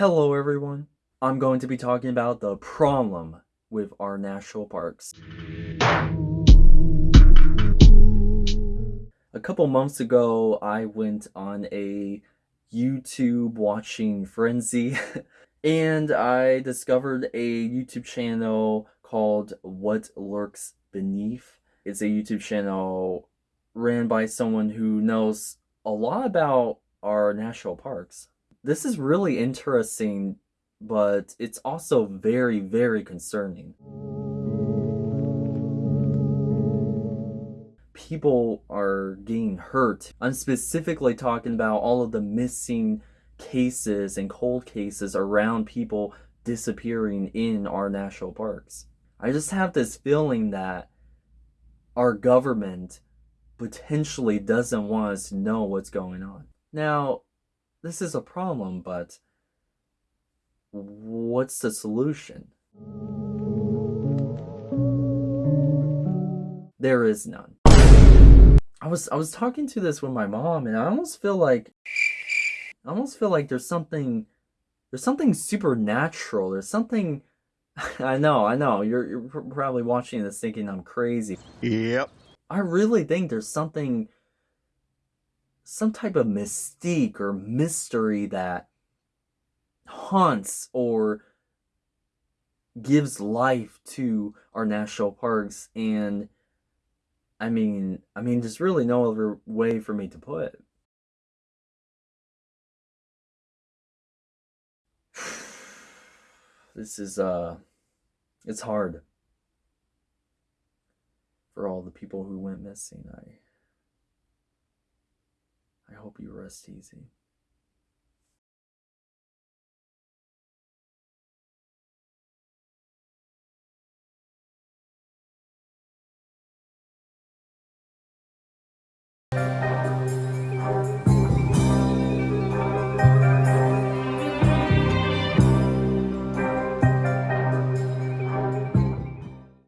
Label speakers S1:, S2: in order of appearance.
S1: Hello, everyone. I'm going to be talking about the problem with our national parks. A couple months ago, I went on a YouTube watching frenzy and I discovered a YouTube channel called What Lurks Beneath. It's a YouTube channel ran by someone who knows a lot about our national parks. This is really interesting, but it's also very, very concerning. People are getting hurt. I'm specifically talking about all of the missing cases and cold cases around people disappearing in our national parks. I just have this feeling that our government potentially doesn't want us to know what's going on. Now, this is a problem, but what's the solution? There is none. I was I was talking to this with my mom and I almost feel like I almost feel like there's something there's something supernatural. There's something I know, I know. You're you're probably watching this thinking I'm crazy.
S2: Yep.
S1: I really think there's something some type of mystique or mystery that haunts or gives life to our national parks and I mean I mean there's really no other way for me to put it. This is uh it's hard for all the people who went missing. I hope you rest easy.